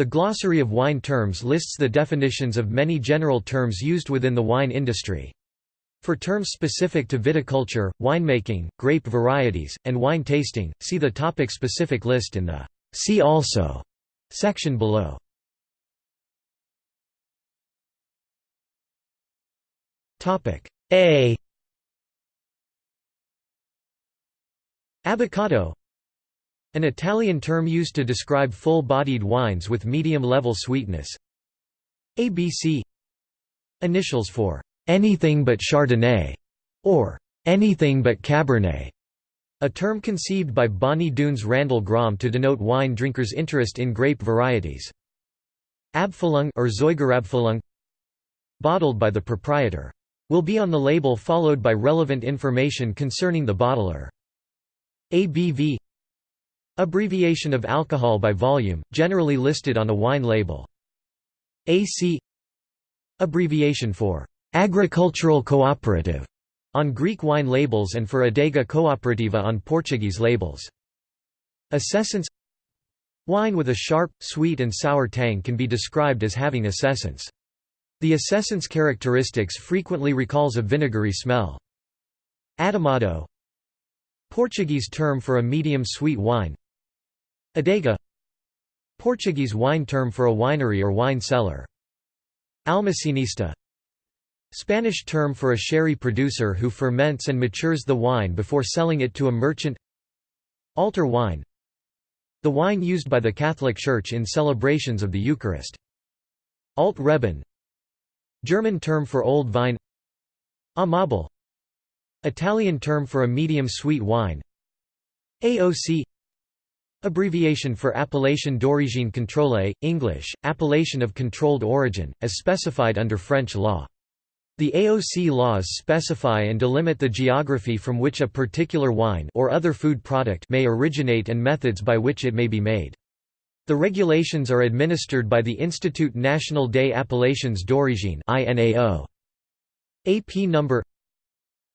The Glossary of Wine Terms lists the definitions of many general terms used within the wine industry. For terms specific to viticulture, winemaking, grape varieties, and wine tasting, see the topic-specific list in the See also section below. Topic A Abboccato An Italian term used to describe full-bodied wines with medium-level sweetness ABC Initials for anything but Chardonnay, or anything but Cabernet, a term conceived by Bonny Doon's Randall Grahm to denote wine drinkers' interest in grape varieties. Abfüllung or Erzeugerabfüllung bottled by the proprietor. Will be on the label followed by relevant information concerning the bottler. ABV Abbreviation of alcohol by volume, generally listed on a wine label. AC Abbreviation for Agricultural Cooperative on Greek wine labels and for Adega Cooperativa on Portuguese labels. Acescence Wine with a sharp, sweet and sour tang can be described as having acescence. The acescence characteristics frequently recalls a vinegary smell. Adamado Portuguese term for a medium sweet wine Adega. Portuguese wine term for a winery or wine cellar. Almacenista Spanish term for a sherry producer who ferments and matures the wine before selling it to a merchant. Altar wine. The wine used by the Catholic Church in celebrations of the Eucharist. Alt Reben. German term for old vine. Amabile. Italian term for a medium sweet wine. AOC Abbreviation for Appellation d'origine contrôlée, English, appellation of controlled origin, as specified under French law. The AOC laws specify and delimit the geography from which a particular wine or other food product may originate and methods by which it may be made. The regulations are administered by the Institut National des Appellations d'Origine (INAO). AP number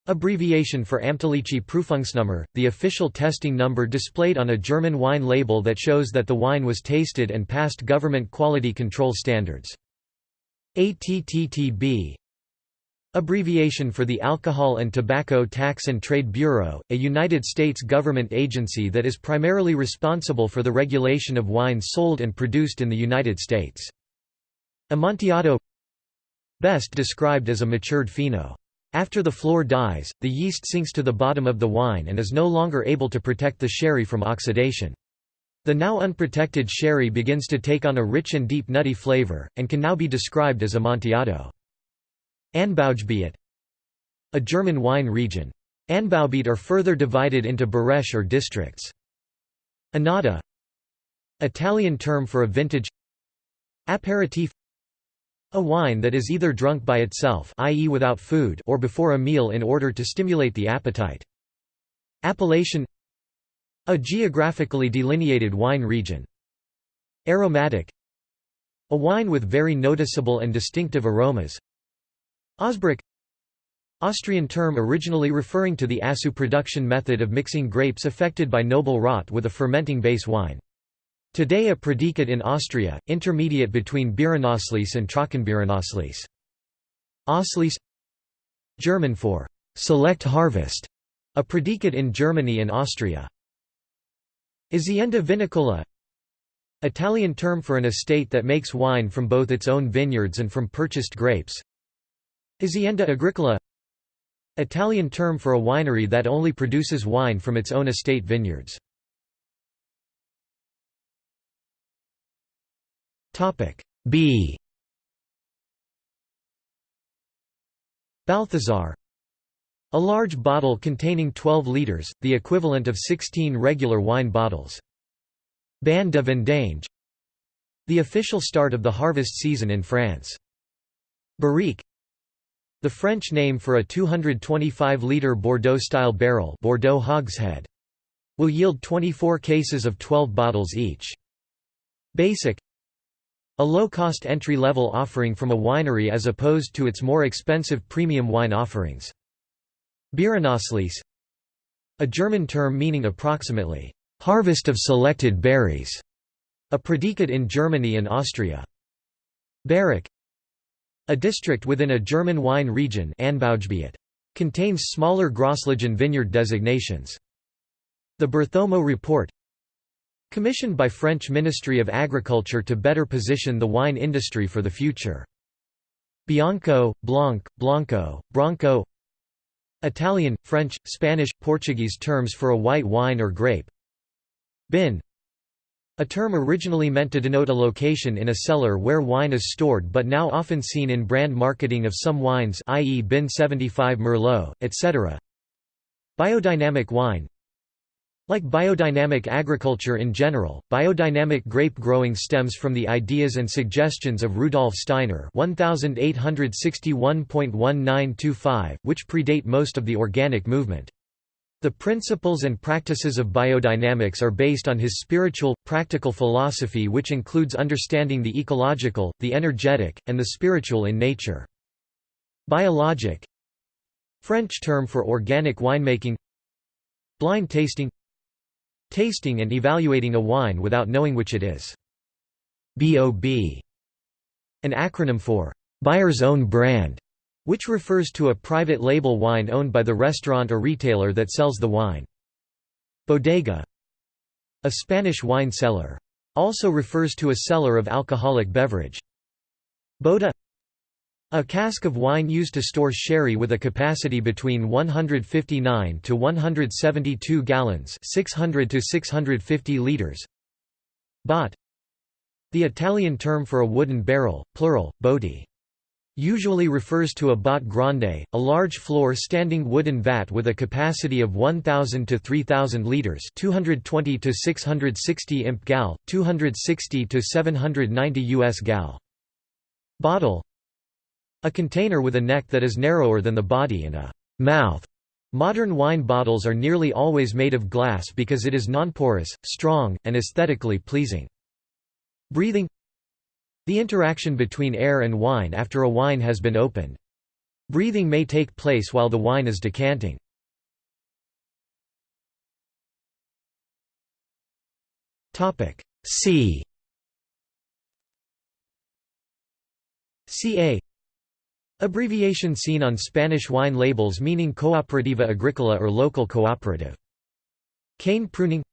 Abbreviation for Amtliche Prüfungsnummer, the official testing number displayed on a German wine label that shows that the wine was tasted and passed government quality control standards. ATTTB Abbreviation for the Alcohol and Tobacco Tax and Trade Bureau, a United States government agency that is primarily responsible for the regulation of wines sold and produced in the United States. Amontillado Best described as a matured fino. After the flor dies, the yeast sinks to the bottom of the wine and is no longer able to protect the sherry from oxidation. The now unprotected sherry begins to take on a rich and deep nutty flavor, and can now be described as Amontillado. Anbaugebiet A German wine region. Anbaugebiet are further divided into Bereich or districts. Annata Italian term for a vintage Aperitif a wine that is either drunk by itself i.e. without food or before a meal in order to stimulate the appetite. Appellation A geographically delineated wine region. Aromatic A wine with very noticeable and distinctive aromas Ausbruch Austrian term originally referring to the Aszú production method of mixing grapes affected by noble rot with a fermenting base wine. Today a predicate in Austria, intermediate between Beerenauslese and Trockenbeerenauslese. Auslese German for «select harvest», a predicate in Germany and Austria. Azienda vinicola Italian term for an estate that makes wine from both its own vineyards and from purchased grapes. Azienda agricola Italian term for a winery that only produces wine from its own estate vineyards. B Balthazar A large bottle containing 12 litres, the equivalent of 16 regular wine bottles. Ban de vendange The official start of the harvest season in France. Barrique the French name for a 225-litre Bordeaux-style barrel Bordeaux hogshead. Will yield 24 cases of 12 bottles each. Basic A low-cost entry-level offering from a winery as opposed to its more expensive premium wine offerings. Beerenauslese A German term meaning approximately, "...harvest of selected berries", A predicate in Germany and Austria. Bereich A district within a German wine region contains smaller Grosslagen vineyard designations. The Berthomeau Report Commissioned by French Ministry of Agriculture to better position the wine industry for the future. Bianco, Blanc, Blanco, Branco Italian, French, Spanish, Portuguese terms for a white wine or grape Bin a term originally meant to denote a location in a cellar where wine is stored but now often seen in brand marketing of some wines i.e. Bin 75 Merlot, etc. Biodynamic wine like biodynamic agriculture in general, biodynamic grape growing stems from the ideas and suggestions of Rudolf Steiner (1861.1925), which predate most of the organic movement. The principles and practices of biodynamics are based on his spiritual, practical philosophy which includes understanding the ecological, the energetic, and the spiritual in nature. Biologic French term for organic winemaking Blind tasting Tasting and evaluating a wine without knowing which it is. BOB. An acronym for buyer's own brand, which refers to a private label wine owned by the restaurant or retailer that sells the wine. Bodega. A Spanish wine cellar. Also refers to a cellar of alcoholic beverage. Bota a cask of wine used to store sherry with a capacity between 159 to 172 gallons 600 to 650 liters. Botte The Italian term for a wooden barrel, plural, botti. Usually refers to a botte grande, a large floor-standing wooden vat with a capacity of 1000 to 3000 liters, 220 to 660 imp gal, 260 to 790 US gal. Bottle a container with a neck that is narrower than the body and a mouth. Modern wine bottles are nearly always made of glass because it is nonporous, strong, and aesthetically pleasing. Breathing The interaction between air and wine after a wine has been opened. Breathing may take place while the wine is decanting. C CA Abbreviation seen on Spanish wine labels meaning Cooperativa Agricola or local cooperative. Cane pruning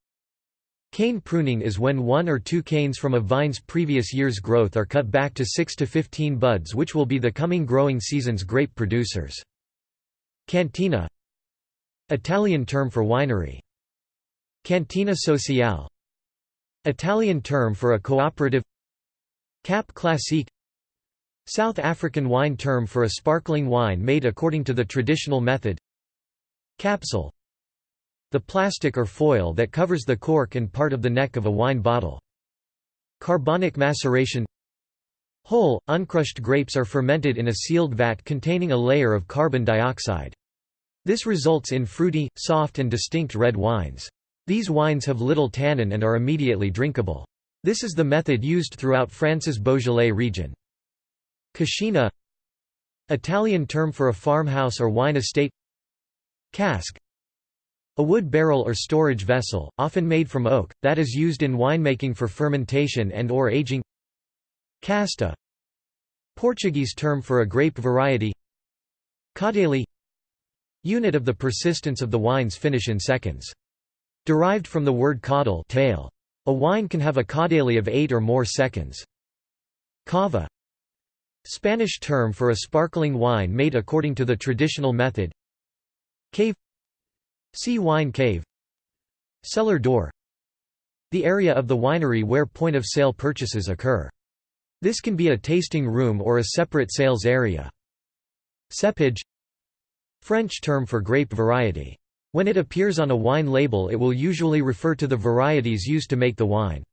Cane pruning is when one or two canes from a vine's previous year's growth are cut back to 6 to 15 buds which will be the coming growing season's grape producers. Cantina Italian term for winery. Cantina sociale Italian term for a cooperative Cap classique South African wine term for a sparkling wine made according to the traditional method Capsule The plastic or foil that covers the cork and part of the neck of a wine bottle. Carbonic maceration Whole, uncrushed grapes are fermented in a sealed vat containing a layer of carbon dioxide. This results in fruity, soft and distinct red wines. These wines have little tannin and are immediately drinkable. This is the method used throughout France's Beaujolais region. Cascina Italian term for a farmhouse or wine estate Cask a wood barrel or storage vessel, often made from oak, that is used in winemaking for fermentation and or aging Casta Portuguese term for a grape variety Caudale Unit of the persistence of the wine's finish in seconds. Derived from the word caudal tail. A wine can have a caudale of 8 or more seconds. Cava Spanish term for a sparkling wine made according to the traditional method Cave See wine cave Cellar door The area of the winery where point-of-sale purchases occur. This can be a tasting room or a separate sales area. Cépage French term for grape variety. When it appears on a wine label it will usually refer to the varieties used to make the wine.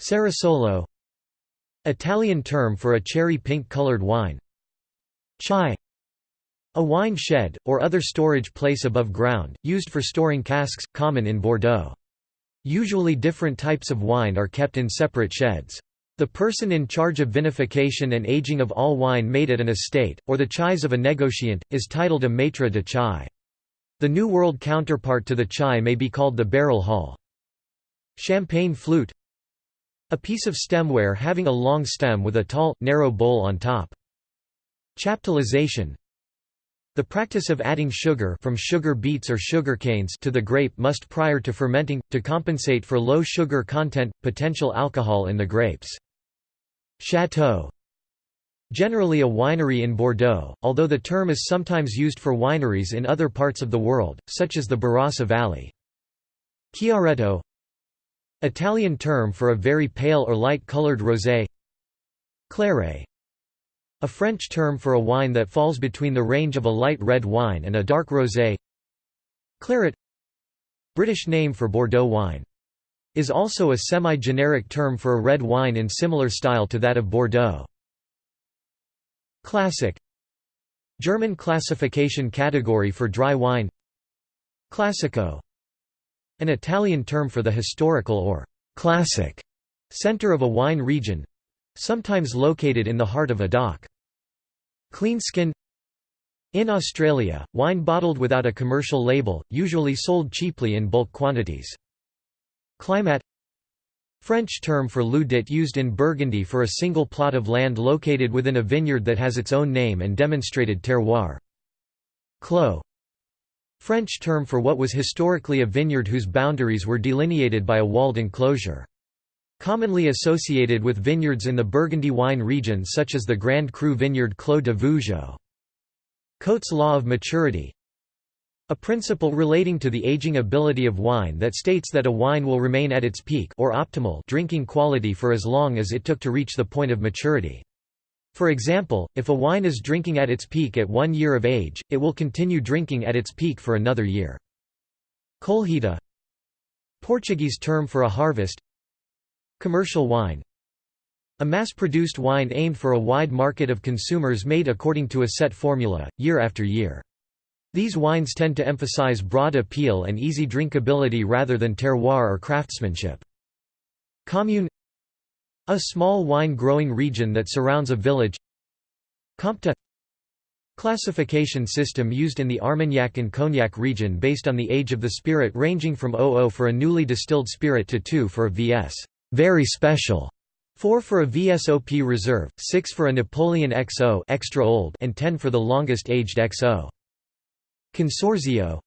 Cerasolo Italian term for a cherry pink colored wine. Chai A wine shed, or other storage place above ground, used for storing casks, common in Bordeaux. Usually different types of wine are kept in separate sheds. The person in charge of vinification and aging of all wine made at an estate, or the chais of a negociant, is titled a maître de chai. The New World counterpart to the chai may be called the barrel hall. Champagne flute A piece of stemware having a long stem with a tall, narrow bowl on top. Chaptalization The practice of adding sugar from sugar beets or sugar canes to the grape must prior to fermenting, to compensate for low sugar content, potential alcohol in the grapes. Chateau Generally a winery in Bordeaux, although the term is sometimes used for wineries in other parts of the world, such as the Barossa Valley. Chiaretto Italian term for a very pale or light-colored rosé. Claret. A French term for a wine that falls between the range of a light red wine and a dark rosé. Claret. British name for Bordeaux wine. Is also a semi-generic term for a red wine in similar style to that of Bordeaux. Classic. German classification category for dry wine. Classico An Italian term for the historical or «classic» center of a wine region—sometimes located in the heart of a DOC. Clean skin In Australia, wine bottled without a commercial label, usually sold cheaply in bulk quantities. Climat French term for lieu dit used in Burgundy for a single plot of land located within a vineyard that has its own name and demonstrated terroir. Clos French term for what was historically a vineyard whose boundaries were delineated by a walled enclosure. Commonly associated with vineyards in the Burgundy wine region such as the Grand Cru vineyard Clos de Vougeot. Coates' law of maturity a principle relating to the aging ability of wine that states that a wine will remain at its peak or optimal drinking quality for as long as it took to reach the point of maturity. For example, if a wine is drinking at its peak at one year of age, it will continue drinking at its peak for another year. Colheita Portuguese term for a harvest Commercial wine A mass-produced wine aimed for a wide market of consumers made according to a set formula, year after year. These wines tend to emphasize broad appeal and easy drinkability rather than terroir or craftsmanship. Commune A small wine-growing region that surrounds a village. Compte Classification system used in the Armagnac and Cognac region based on the age of the spirit ranging from 00 for a newly distilled spirit to 2 for a VS very special, 4 for a VSOP reserve, 6 for a Napoleon XO extra old and 10 for the longest aged XO. Consorzio.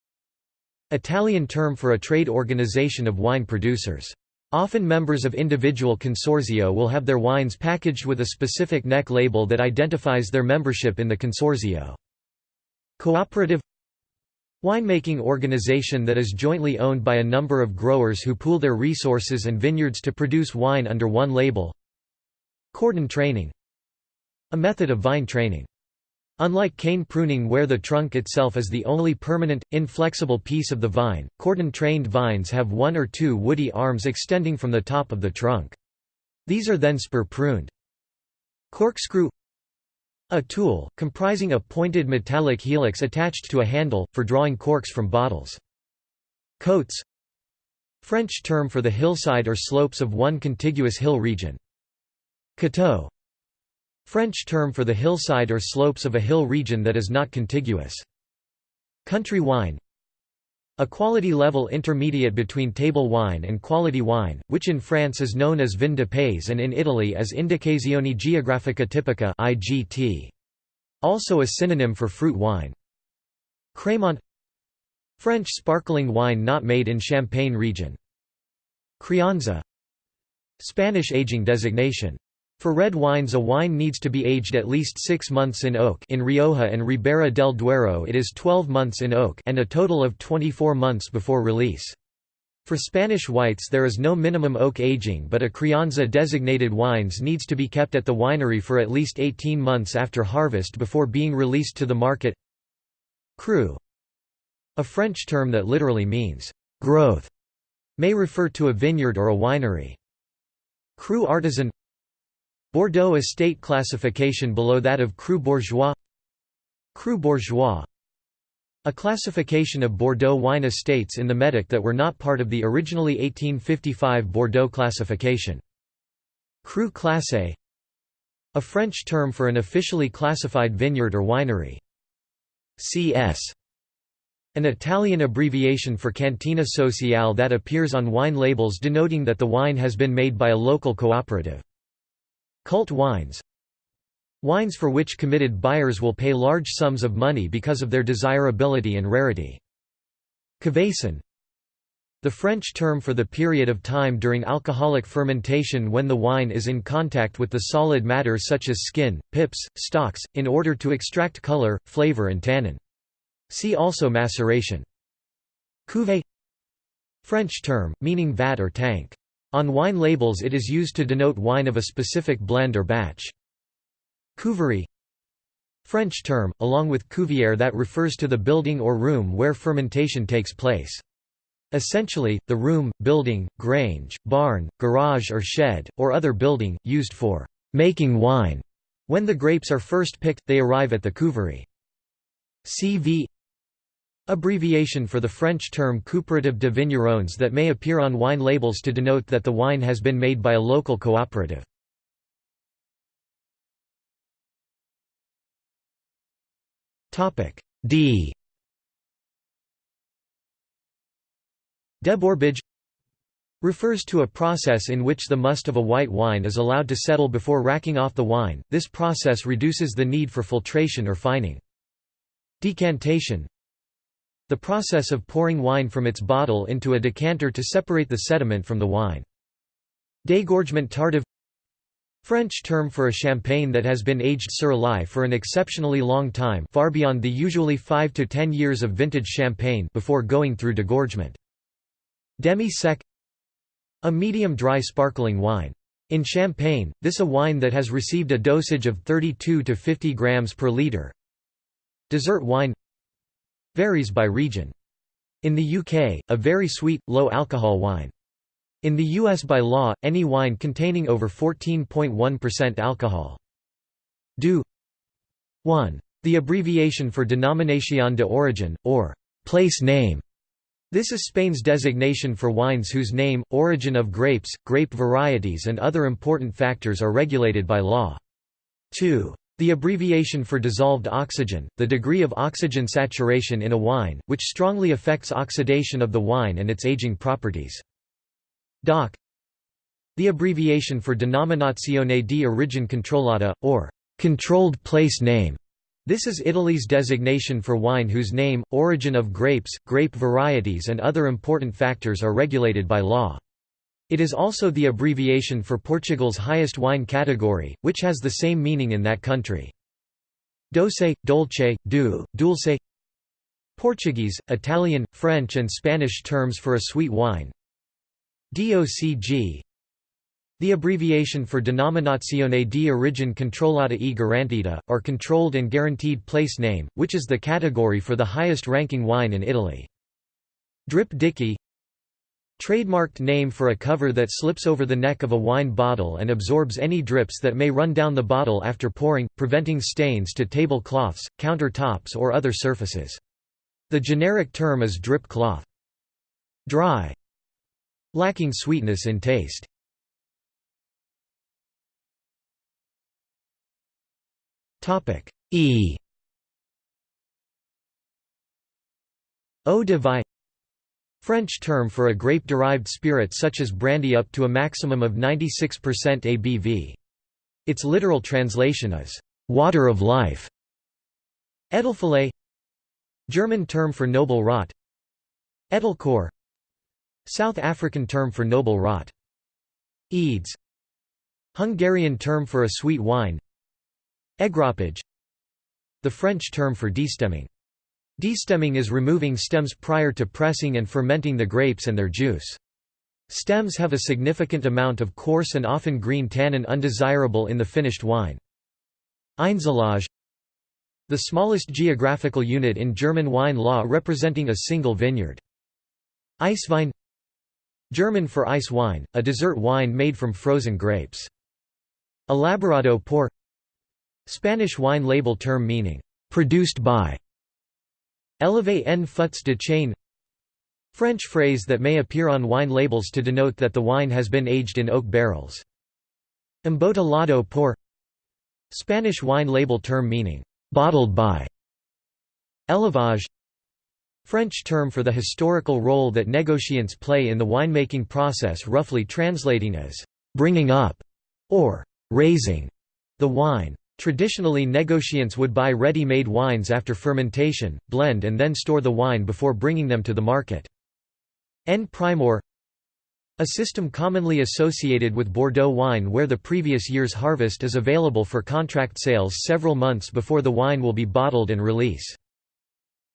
Italian term for a trade organization of wine producers. Often members of individual consorzio will have their wines packaged with a specific neck label that identifies their membership in the consorzio. Cooperative Winemaking organization that is jointly owned by a number of growers who pool their resources and vineyards to produce wine under one label. Cordon training A method of vine training. Unlike cane pruning where the trunk itself is the only permanent, inflexible piece of the vine, cordon-trained vines have one or two woody arms extending from the top of the trunk. These are then spur-pruned. Corkscrew A tool, comprising a pointed metallic helix attached to a handle, for drawing corks from bottles. Côtes French term for the hillside or slopes of one contiguous hill region. Coteau French term for the hillside or slopes of a hill region that is not contiguous. Country wine A quality level intermediate between table wine and quality wine, which in France is known as vin de pays and in Italy as Indicazione Geografica Tipica IGT. Also a synonym for fruit wine. Crémant French sparkling wine not made in Champagne region. Crianza Spanish aging designation for red wines a wine needs to be aged at least six months in oak in Rioja and Ribera del Duero it is 12 months in oak and a total of 24 months before release. For Spanish whites there is no minimum oak aging but a crianza designated wines needs to be kept at the winery for at least 18 months after harvest before being released to the market. Cru A French term that literally means, growth, may refer to a vineyard or a winery. Cru artisan Bordeaux estate classification below that of Cru Bourgeois Cru Bourgeois a classification of Bordeaux wine estates in the Médoc that were not part of the originally 1855 Bordeaux classification. Cru classé a French term for an officially classified vineyard or winery. C.S. An Italian abbreviation for Cantina Sociale that appears on wine labels denoting that the wine has been made by a local cooperative. Cult wines Wines for which committed buyers will pay large sums of money because of their desirability and rarity. Cuvaison the French term for the period of time during alcoholic fermentation when the wine is in contact with the solid matter such as skin, pips, stalks, in order to extract color, flavor and tannin. See also maceration. Cuvée French term, meaning vat or tank. On wine labels it is used to denote wine of a specific blend or batch. Cuverie French term, along with cuvière that refers to the building or room where fermentation takes place. Essentially, the room, building, grange, barn, garage or shed, or other building, used for «making wine». When the grapes are first picked, they arrive at the cuverie. CV Abbreviation for the French term coopérative de vignerons that may appear on wine labels to denote that the wine has been made by a local cooperative. D Débourbage refers to a process in which the must of a white wine is allowed to settle before racking off the wine, this process reduces the need for filtration or fining. Decantation The process of pouring wine from its bottle into a decanter to separate the sediment from the wine. Dégorgement tardif French term for a champagne that has been aged sur lie for an exceptionally long time far beyond the usually 5 to 10 years of vintage champagne before going through degorgement. Demi-sec A medium dry sparkling wine. In Champagne, this a wine that has received a dosage of 32 to 50 grams per liter. Dessert wine Varies by region. In the UK, a very sweet, low-alcohol wine. In the US by law, any wine containing over 14.1% alcohol. DO 1. The abbreviation for Denominación de Origen, or place name, this is Spain's designation for wines whose name, origin of grapes, grape varieties and other important factors are regulated by law. 2. The abbreviation for dissolved oxygen, the degree of oxygen saturation in a wine, which strongly affects oxidation of the wine and its aging properties. DOC The abbreviation for Denominazione di origine controllata, or controlled place name, this is Italy's designation for wine whose name, origin of grapes, grape varieties and other important factors are regulated by law. It is also the abbreviation for Portugal's highest wine category, which has the same meaning in that country. Doce, dolce, doux, dulce Portuguese, Italian, French and Spanish terms for a sweet wine DOCG the abbreviation for Denominazione di origine controllata e garantita, or controlled and guaranteed place name, which is the category for the highest ranking wine in Italy. Drip Dicky Trademarked name for a cover that slips over the neck of a wine bottle and absorbs any drips that may run down the bottle after pouring, preventing stains to table cloths, countertops or other surfaces. The generic term is drip cloth. Dry. Lacking sweetness in taste. E. Eau de vie French term for a grape-derived spirit such as brandy up to a maximum of 96% ABV. Its literal translation is, "...water of life". Edelfäule German term for noble rot. Edelkeur South African term for noble rot. Édes. Hungarian term for a sweet wine. Égrappage The French term for destemming. Destemming is removing stems prior to pressing and fermenting the grapes and their juice. Stems have a significant amount of coarse and often green tannin undesirable in the finished wine. Einzellage The smallest geographical unit in German wine law representing a single vineyard. Eiswein German for ice wine, a dessert wine made from frozen grapes. Elaborado por Spanish wine label term meaning, "...produced by", Élevé en fûts de chêne French phrase that may appear on wine labels to denote that the wine has been aged in oak barrels. Embotellado por Spanish wine label term meaning, "...bottled by", Élevage French term for the historical role that negociants play in the winemaking process roughly translating as «bringing up» or «raising» the wine. Traditionally negociants would buy ready-made wines after fermentation, blend and then store the wine before bringing them to the market. En primeur a system commonly associated with Bordeaux wine where the previous year's harvest is available for contract sales several months before the wine will be bottled and release.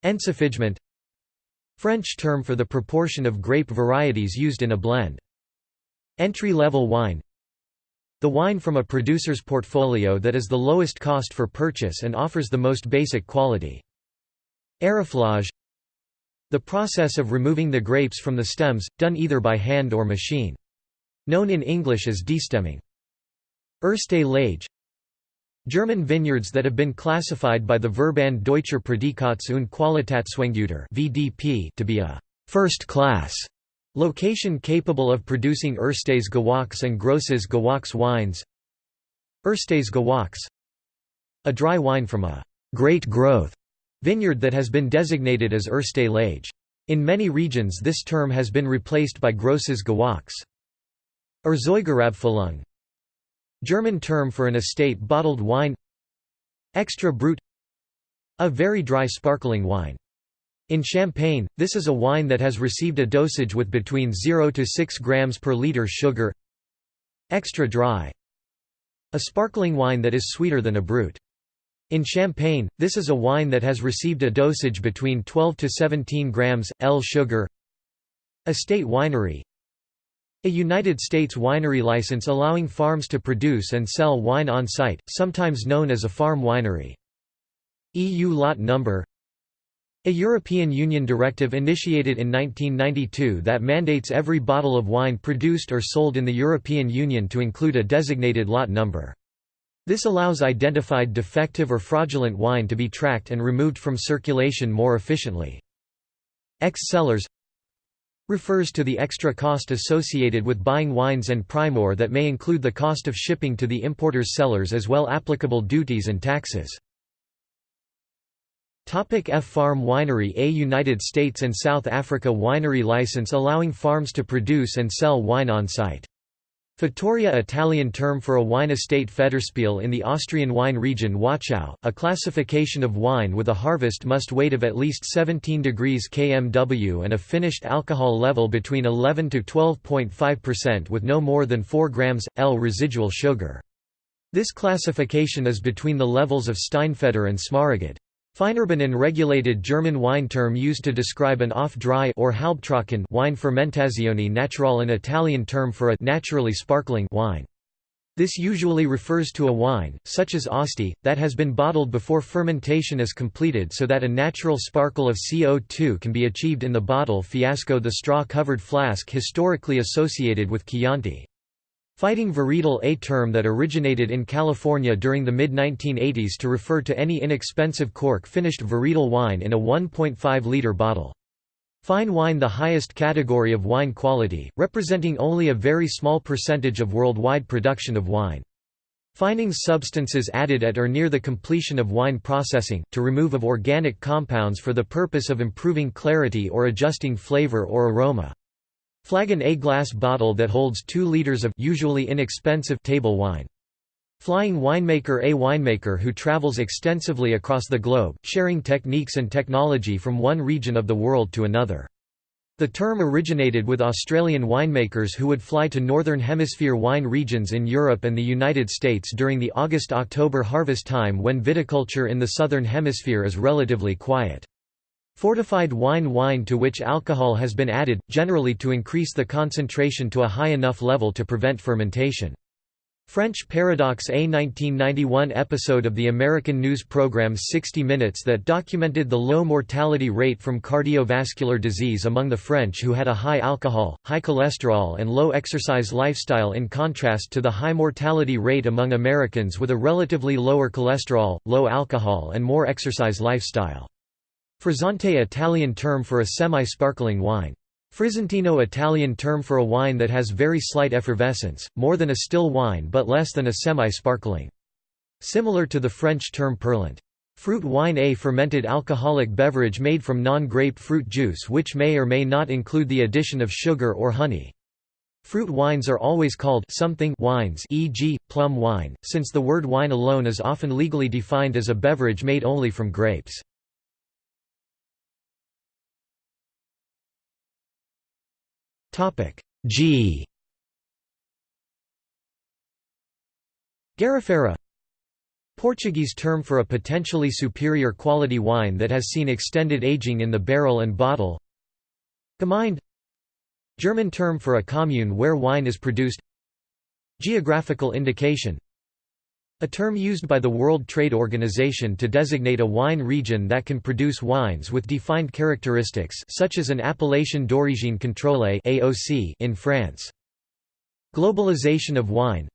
Encépagement French term for the proportion of grape varieties used in a blend. Entry-level wine The wine from a producer's portfolio that is the lowest cost for purchase and offers the most basic quality. Éraflage the process of removing the grapes from the stems, done either by hand or machine. Known in English as destemming. Erste Lage German vineyards that have been classified by the Verband Deutscher Prädikats- und Qualitätsweingüter to be a first-class location capable of producing Erstes Gewachs and Grosses Gewachs wines Erstes Gewachs A dry wine from a great growth Vineyard that has been designated as Erste Lage. In many regions this term has been replaced by Grosses Gewachs. Erzeugerabfüllung German term for an estate bottled wine Extra Brut A very dry sparkling wine. In Champagne, this is a wine that has received a dosage with between 0 to 6 grams per liter sugar Extra dry A sparkling wine that is sweeter than a brut. In Champagne, this is a wine that has received a dosage between 12 to 17 grams, L sugar Estate winery A United States winery license allowing farms to produce and sell wine on site, sometimes known as a farm winery. EU lot number a European Union directive initiated in 1992 that mandates every bottle of wine produced or sold in the European Union to include a designated lot number. This allows identified defective or fraudulent wine to be tracked and removed from circulation more efficiently. Ex-cellars refers to the extra cost associated with buying wines en primeur that may include the cost of shipping to the importer's sellers as well applicable duties and taxes. F Farm Winery A United States and South Africa winery license allowing farms to produce and sell wine on site. Fattoria Italian term for a wine estate Federspiel in the Austrian wine region Wachau, a classification of wine with a harvest must weight of at least 17 degrees kmw and a finished alcohol level between 11 to 12.5% with no more than 4 grams, L residual sugar. This classification is between the levels of Steinfeder and Smaragd. Feinerbenen regulated German wine term used to describe an off-dry or halbtrocken wine fermentazione naturale an Italian term for a naturally sparkling wine. This usually refers to a wine, such as Asti, that has been bottled before fermentation is completed so that a natural sparkle of CO2 can be achieved in the bottle fiasco the straw-covered flask historically associated with Chianti. Fighting varietal a term that originated in California during the mid-1980s to refer to any inexpensive cork-finished varietal wine in a 1.5-liter bottle. Fine wine the highest category of wine quality, representing only a very small percentage of worldwide production of wine. Fining substances added at or near the completion of wine processing, to remove of organic compounds for the purpose of improving clarity or adjusting flavor or aroma. Flagon A glass bottle that holds 2 liters of usually inexpensive table wine. Flying winemaker A winemaker who travels extensively across the globe, sharing techniques and technology from one region of the world to another. The term originated with Australian winemakers who would fly to Northern Hemisphere wine regions in Europe and the United States during the August–October harvest time when viticulture in the Southern Hemisphere is relatively quiet. Fortified wine wine to which alcohol has been added, generally to increase the concentration to a high enough level to prevent fermentation. French Paradox A 1991 episode of the American news program 60 Minutes that documented the low mortality rate from cardiovascular disease among the French who had a high alcohol, high cholesterol and low exercise lifestyle in contrast to the high mortality rate among Americans with a relatively lower cholesterol, low alcohol and more exercise lifestyle. Frizzante Italian term for a semi-sparkling wine. Frizzantino Italian term for a wine that has very slight effervescence, more than a still wine but less than a semi-sparkling. Similar to the French term perlant. Fruit wine A fermented alcoholic beverage made from non-grape fruit juice which may or may not include the addition of sugar or honey. Fruit wines are always called something wines e.g., plum wine, since the word wine alone is often legally defined as a beverage made only from grapes. G. Garrafeira Portuguese term for a potentially superior quality wine that has seen extended aging in the barrel and bottle. Gemeinde. German term for a commune where wine is produced. Geographical indication a term used by the World Trade Organization to designate a wine region that can produce wines with defined characteristics such as an appellation d'origine contrôlée (AOC) in France. Globalization of wine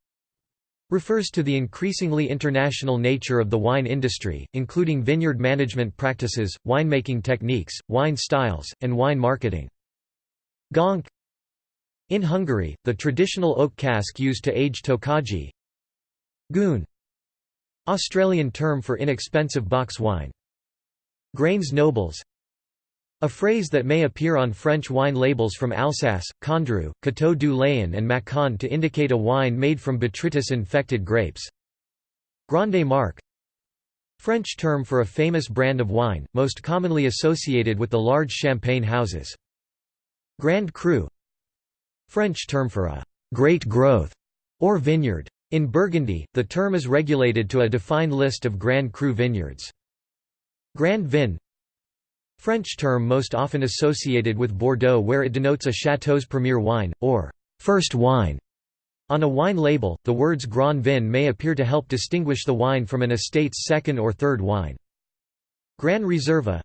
refers to the increasingly international nature of the wine industry, including vineyard management practices, winemaking techniques, wine styles, and wine marketing. Gönc In Hungary, the traditional oak cask used to age tokaji Goon Australian term for inexpensive box wine. Grains nobles a phrase that may appear on French wine labels from Alsace, Condrieu, Coteaux du Layon and Macon to indicate a wine made from botrytis-infected grapes. Grande Marque French term for a famous brand of wine, most commonly associated with the large champagne houses. Grand Cru French term for a «great growth» or vineyard. In Burgundy, the term is regulated to a defined list of Grand Cru vineyards. Grand Vin French term most often associated with Bordeaux where it denotes a chateau's premier wine, or first wine. On a wine label, the words Grand Vin may appear to help distinguish the wine from an estate's second or third wine. Gran Reserva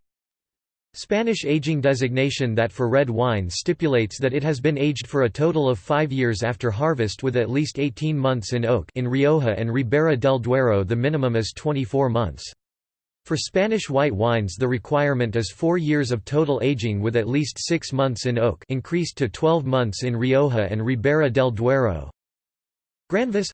Spanish aging designation that for red wine stipulates that it has been aged for a total of five years after harvest with at least 18 months in oak in Rioja and Ribera del Duero the minimum is 24 months. For Spanish white wines the requirement is four years of total aging with at least six months in oak increased to 12 months in Rioja and Ribera del Duero. Granvas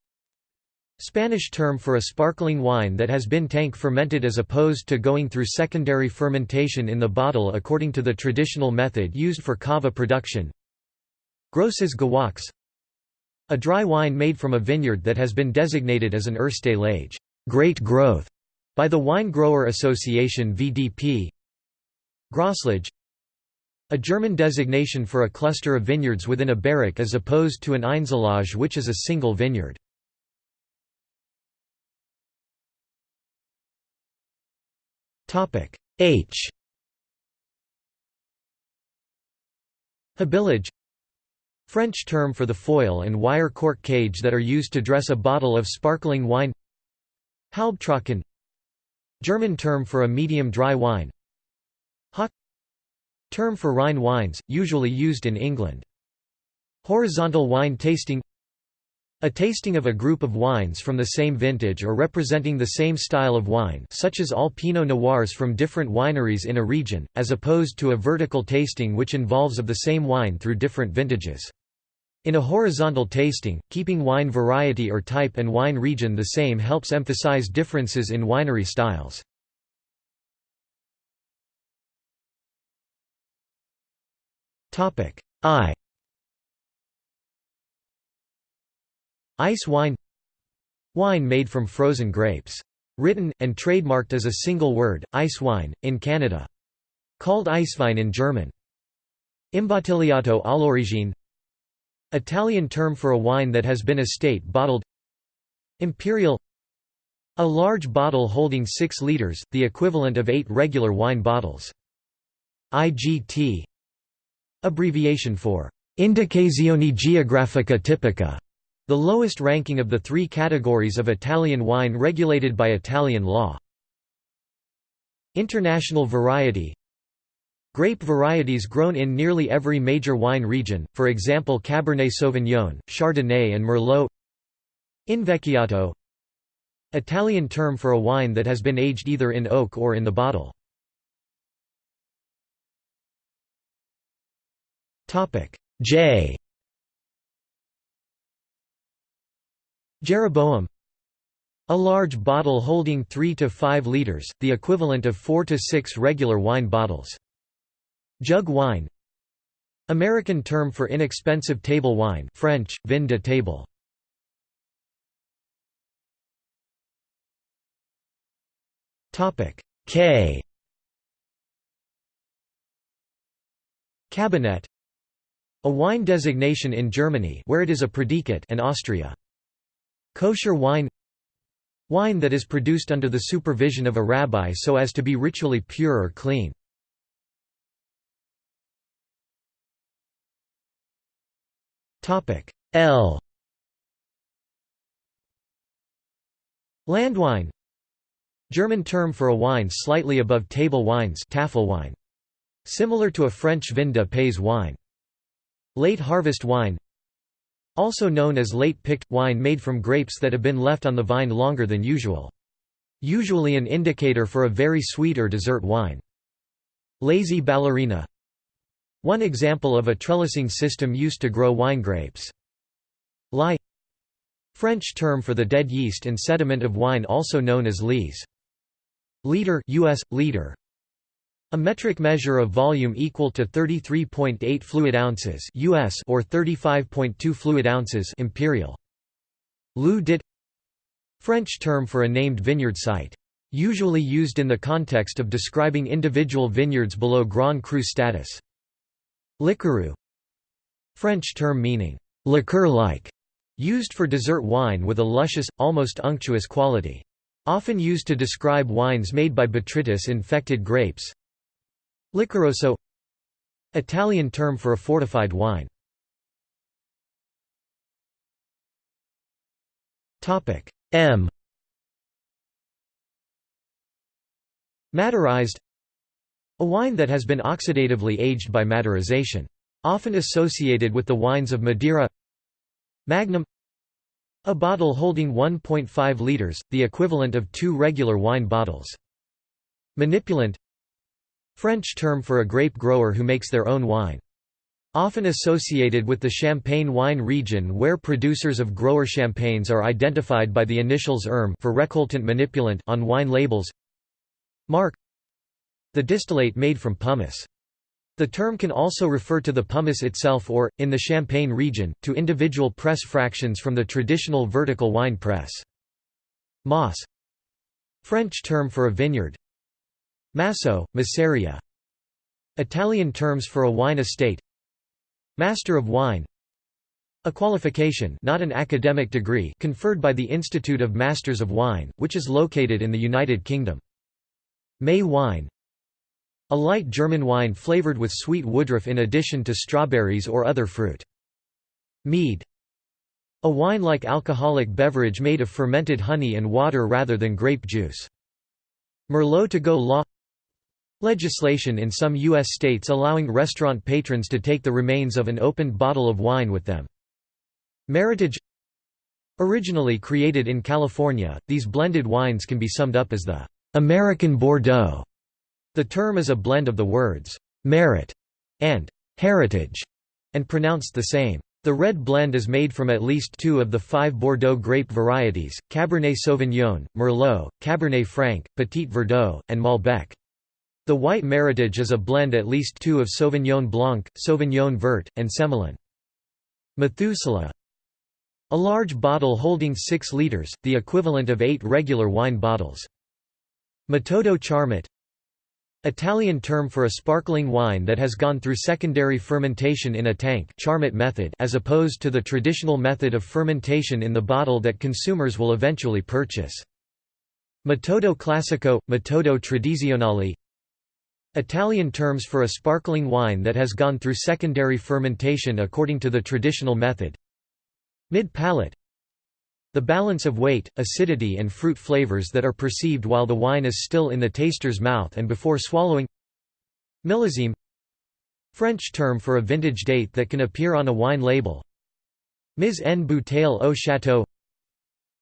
Spanish term for a sparkling wine that has been tank fermented as opposed to going through secondary fermentation in the bottle according to the traditional method used for cava production. Grosses Gewachs A dry wine made from a vineyard that has been designated as an Erste Lage great growth", by the Wine Grower Association VDP Grosslage a German designation for a cluster of vineyards within a Bereich as opposed to an Einzellage which is a single vineyard. H. Habillage French term for the foil and wire cork cage that are used to dress a bottle of sparkling wine. Halbtrocken. German term for a medium dry wine. Hock. Term for Rhine wines, usually used in England. Horizontal wine tasting a tasting of a group of wines from the same vintage or representing the same style of wine such as all Pinot Noirs from different wineries in a region, as opposed to a vertical tasting which involves of the same wine through different vintages. In a horizontal tasting, keeping wine variety or type and wine region the same helps emphasize differences in winery styles. I Ice wine Wine made from frozen grapes. Written, and trademarked as a single word, ice wine, in Canada. Called Eiswein in German. Imbottigliato all'origine Italian term for a wine that has been estate bottled Imperial A large bottle holding 6 liters, the equivalent of 8 regular wine bottles. IGT Abbreviation for Indicazione Geografica Tipica, the lowest ranking of the three categories of Italian wine regulated by Italian law. International variety. Grape varieties grown in nearly every major wine region, for example Cabernet Sauvignon, Chardonnay and Merlot. Invecchiato. Italian term for a wine that has been aged either in oak or in the bottle. J Jeroboam A large bottle holding 3 to 5 liters, the equivalent of 4 to 6 regular wine bottles. Jug wine American term for inexpensive table wine French, vin de table. K Kabinett A wine designation in Germany where it is a predicate and Austria. Kosher wine Wine that is produced under the supervision of a rabbi so as to be ritually pure or clean. L Landwein German term for a wine slightly above table wines Tafelwein. Similar to a French vin de pays wine. Late harvest wine also known as late-picked, wine made from grapes that have been left on the vine longer than usual. Usually an indicator for a very sweet or dessert wine. Lazy ballerina One example of a trellising system used to grow wine grapes. Lie French term for the dead yeast and sediment of wine also known as lees. Litre US, liter a metric measure of volume equal to 33.8 fluid ounces US or 35.2 fluid ounces imperial. Lieu dit French term for a named vineyard site. Usually used in the context of describing individual vineyards below Grand Cru status. Liquoreux French term meaning liqueur-like, used for dessert wine with a luscious, almost unctuous quality. Often used to describe wines made by botrytis infected grapes. Liquoroso Italian term for a fortified wine. Topic M Maderized A wine that has been oxidatively aged by maderization. Often associated with the wines of Madeira Magnum A bottle holding 1.5 liters, the equivalent of two regular wine bottles. Manipulant French term for a grape grower who makes their own wine. Often associated with the Champagne wine region where producers of grower champagnes are identified by the initials ERM for recoltant manipulant on wine labels. Marc The distillate made from pomace. The term can also refer to the pomace itself or, in the Champagne region, to individual press fractions from the traditional vertical wine press. Mas French term for a vineyard, Masso, Masseria Italian terms for a wine estate Master of Wine a qualification not an academic degree conferred by the Institute of Masters of Wine, which is located in the United Kingdom. May wine A light German wine flavored with sweet woodruff in addition to strawberries or other fruit. Mead A wine-like alcoholic beverage made of fermented honey and water rather than grape juice. Merlot to go law Legislation in some U.S. states allowing restaurant patrons to take the remains of an opened bottle of wine with them. Meritage Originally created in California, these blended wines can be summed up as the American Bordeaux. The term is a blend of the words merit and heritage, and pronounced the same. The red blend is made from at least two of the five Bordeaux grape varieties, Cabernet Sauvignon, Merlot, Cabernet Franc, Petit Verdot, and Malbec. The white Meritage is a blend at least two of Sauvignon Blanc, Sauvignon Vert, and Semillon. Methuselah A large bottle holding 6 liters, the equivalent of 8 regular wine bottles. Metodo Charmat Italian term for a sparkling wine that has gone through secondary fermentation in a tank Charmat method as opposed to the traditional method of fermentation in the bottle that consumers will eventually purchase. Metodo classico, metodo tradizionale Italian terms for a sparkling wine that has gone through secondary fermentation according to the traditional method. Mid-palate The balance of weight, acidity and fruit flavors that are perceived while the wine is still in the taster's mouth and before swallowing. Millésime French term for a vintage date that can appear on a wine label. Mise en bouteille au château.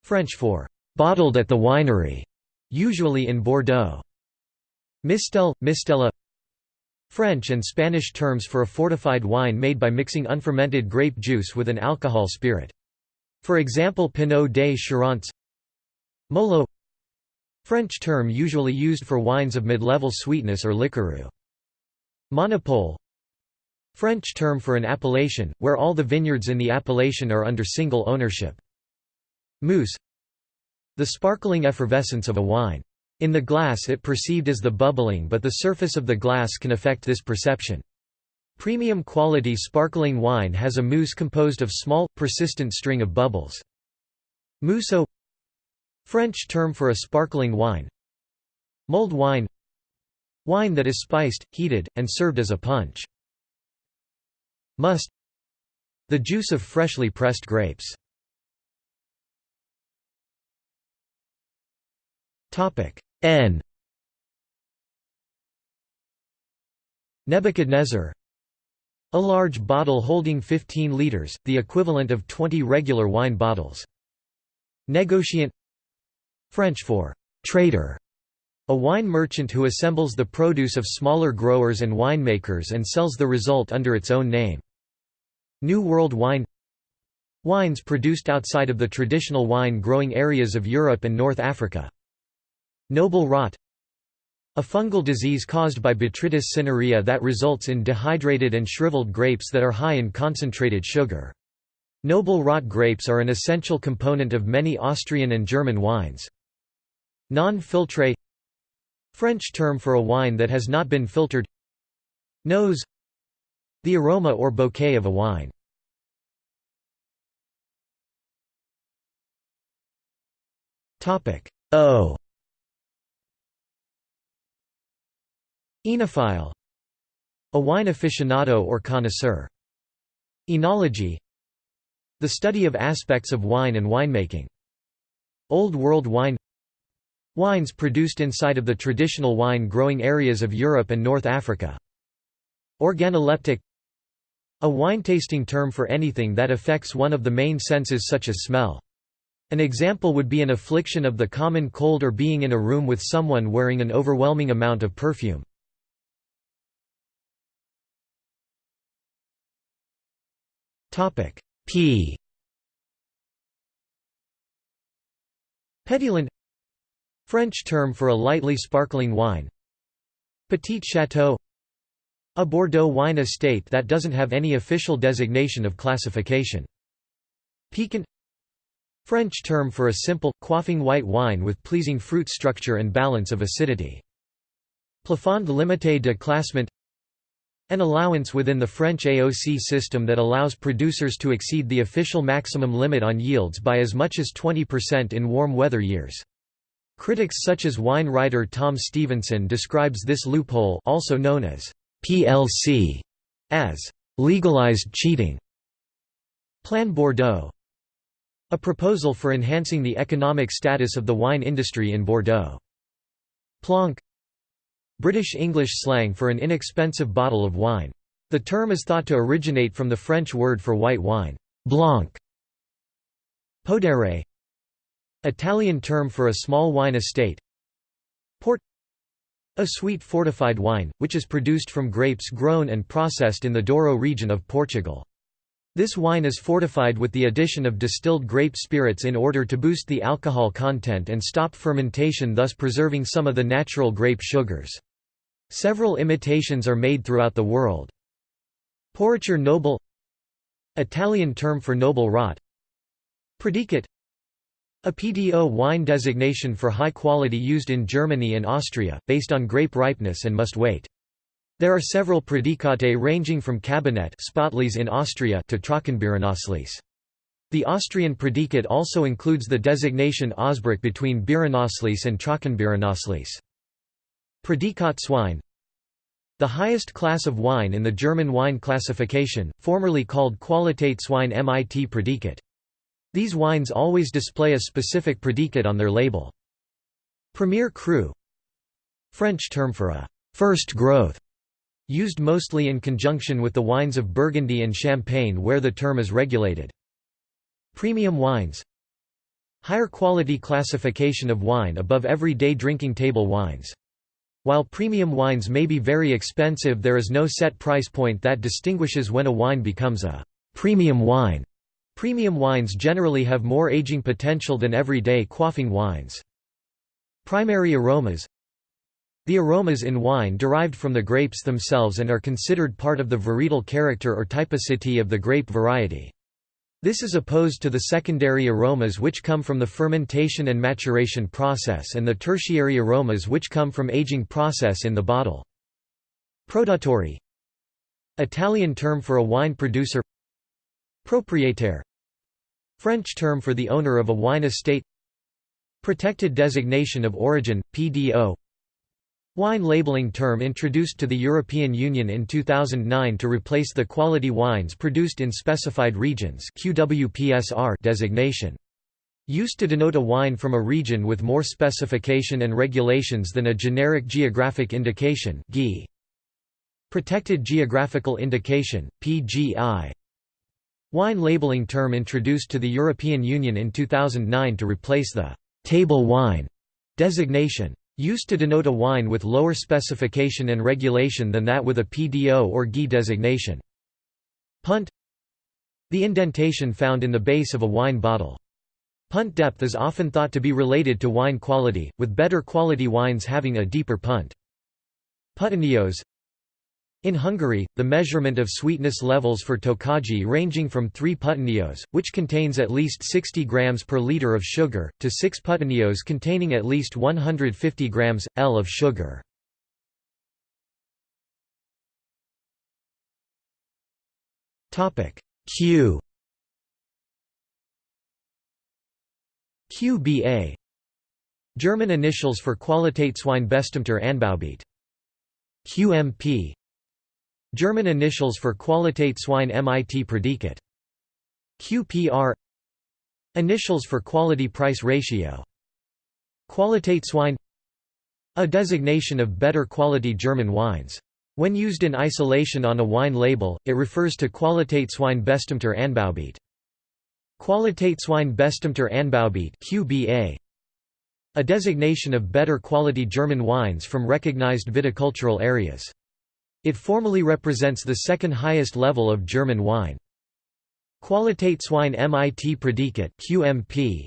French for «bottled at the winery», usually in Bordeaux. Mistel, mistela French and Spanish terms for a fortified wine made by mixing unfermented grape juice with an alcohol spirit. For example Pineau des Charentes Moelleux French term usually used for wines of mid-level sweetness or liquoreux. Monopole French term for an appellation, where all the vineyards in the appellation are under single ownership. Mousse The sparkling effervescence of a wine. In the glass it perceived as the bubbling but the surface of the glass can affect this perception. Premium quality sparkling wine has a mousse composed of small, persistent string of bubbles. Mousseux French term for a sparkling wine Mulled wine Wine that is spiced, heated, and served as a punch. Must The juice of freshly pressed grapes. N Nebuchadnezzar A large bottle holding 15 liters, the equivalent of 20 regular wine bottles. Negociant French for trader, a wine merchant who assembles the produce of smaller growers and winemakers and sells the result under its own name. New World wine Wines produced outside of the traditional wine-growing areas of Europe and North Africa. Noble rot A fungal disease caused by Botrytis cinerea that results in dehydrated and shriveled grapes that are high in concentrated sugar. Noble rot grapes are an essential component of many Austrian and German wines. Non-filtré French term for a wine that has not been filtered Nose The aroma or bouquet of a wine. O Enophile A wine aficionado or connoisseur. Enology The study of aspects of wine and winemaking. Old World wine Wines produced inside of the traditional wine-growing areas of Europe and North Africa. Organoleptic A wine-tasting term for anything that affects one of the main senses such as smell. An example would be an affliction of the common cold or being in a room with someone wearing an overwhelming amount of perfume. P. Pétillant French term for a lightly sparkling wine. Petit Chateau. A Bordeaux wine estate that doesn't have any official designation of classification. Piquant. French term for a simple, quaffing white wine with pleasing fruit structure and balance of acidity. Plafond limité de classement an allowance within the French AOC system that allows producers to exceed the official maximum limit on yields by as much as 20% in warm weather years. Critics such as wine writer Tom Stevenson describes this loophole also known as PLC as legalized cheating. Plan Bordeaux a proposal for enhancing the economic status of the wine industry in Bordeaux. Plonk British English slang for an inexpensive bottle of wine. The term is thought to originate from the French word for white wine, blanc. Podere Italian term for a small wine estate Port A sweet fortified wine, which is produced from grapes grown and processed in the Douro region of Portugal. This wine is fortified with the addition of distilled grape spirits in order to boost the alcohol content and stop fermentation thus preserving some of the natural grape sugars. Several imitations are made throughout the world. Pourriture noble Italian term for noble rot Predicate a PDO wine designation for high quality used in Germany and Austria, based on grape ripeness and must weight. There are several Predicate ranging from Kabinett Spätlese in Austria to Trockenbeerenauslese. The Austrian predicate also includes the designation Ausbruch between Beerenauslese and Trockenbeerenauslese. Prädikatswein The highest class of wine in the German wine classification, formerly called Qualitätswein mit Prädikat. These wines always display a specific predicate on their label. Premier Cru French term for a first growth, used mostly in conjunction with the wines of Burgundy and Champagne where the term is regulated. Premium wines Higher quality classification of wine above everyday drinking table wines. While premium wines may be very expensive there is no set price point that distinguishes when a wine becomes a premium wine. Premium wines generally have more aging potential than everyday quaffing wines. Primary aromas The aromas in wine derived from the grapes themselves and are considered part of the varietal character or typicity of the grape variety. This is opposed to the secondary aromas which come from the fermentation and maturation process and the tertiary aromas which come from aging process in the bottle. Produttori Italian term for a wine producer. Propriétaire French term for the owner of a wine estate. Protected designation of origin, PDO Wine labeling term introduced to the European Union in 2009 to replace the quality wines produced in specified regions QWPSR designation. Used to denote a wine from a region with more specification and regulations than a generic geographic indication GI. Protected Geographical Indication, PGI. Wine labeling term introduced to the European Union in 2009 to replace the «table wine» designation. Used to denote a wine with lower specification and regulation than that with a PDO or GI designation. Punt The indentation found in the base of a wine bottle. Punt depth is often thought to be related to wine quality, with better quality wines having a deeper punt. Puttonyos in Hungary, the measurement of sweetness levels for tokaji ranging from 3 puttonyos, which contains at least 60 grams per liter of sugar, to 6 puttonyos containing at least 150 grams, L of sugar. Q QBA German initials for Qualitatswein Qualitätsweinbestimmter Anbaugebiet. QMP German initials for Qualitätswein mit Prädikat. QPR Initials for Quality Price Ratio Qualitätswein A designation of better quality German wines. When used in isolation on a wine label, it refers to Qualitätswein bestimmter Anbaugebiet. Qualitätswein bestimmter Anbaugebiet QBA A designation of better quality German wines from recognized viticultural areas. It formally represents the second highest level of German wine. Qualitätswein mit Prädikat QMP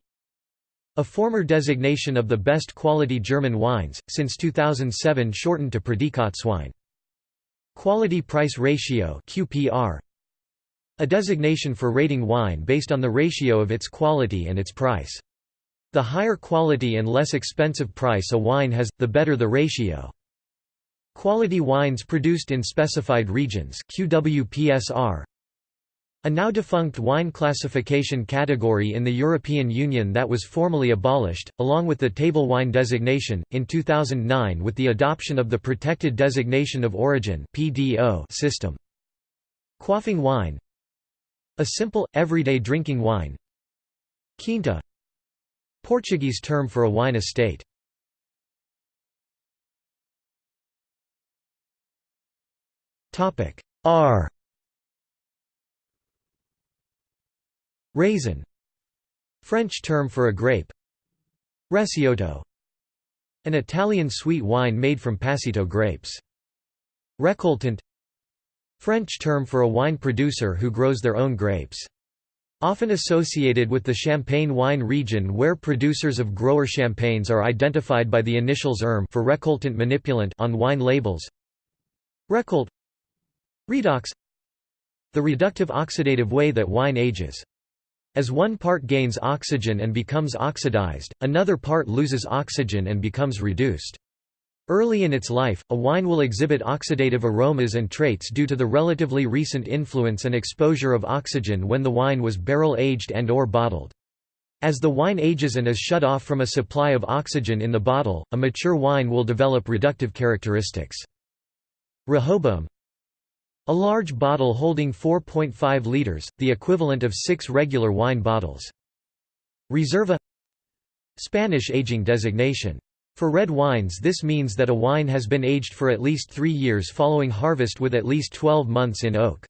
a former designation of the best quality German wines, since 2007 shortened to Prädikatswein. Quality Price Ratio QPR a designation for rating wine based on the ratio of its quality and its price. The higher quality and less expensive price a wine has, the better the ratio. Quality wines produced in specified regions QWPSR a now defunct wine classification category in the European Union that was formally abolished, along with the table wine designation, in 2009 with the adoption of the Protected Designation of Origin system. Quaffing wine. A simple, everyday drinking wine. Quinta. Portuguese term for a wine estate Topic. R. Raisin. French term for a grape. Recioto. An Italian sweet wine made from passito grapes. Récoltant. French term for a wine producer who grows their own grapes. Often associated with the Champagne wine region where producers of grower champagnes are identified by the initials ERM for récoltant manipulant on wine labels. Récolte Redox The reductive oxidative way that wine ages. As one part gains oxygen and becomes oxidized, another part loses oxygen and becomes reduced. Early in its life, a wine will exhibit oxidative aromas and traits due to the relatively recent influence and exposure of oxygen when the wine was barrel-aged and or bottled. As the wine ages and is shut off from a supply of oxygen in the bottle, a mature wine will develop reductive characteristics. Rehoboam a large bottle holding 4.5 liters, the equivalent of six regular wine bottles. Reserva Spanish aging designation. For red wines this means that a wine has been aged for at least three years following harvest with at least 12 months in oak.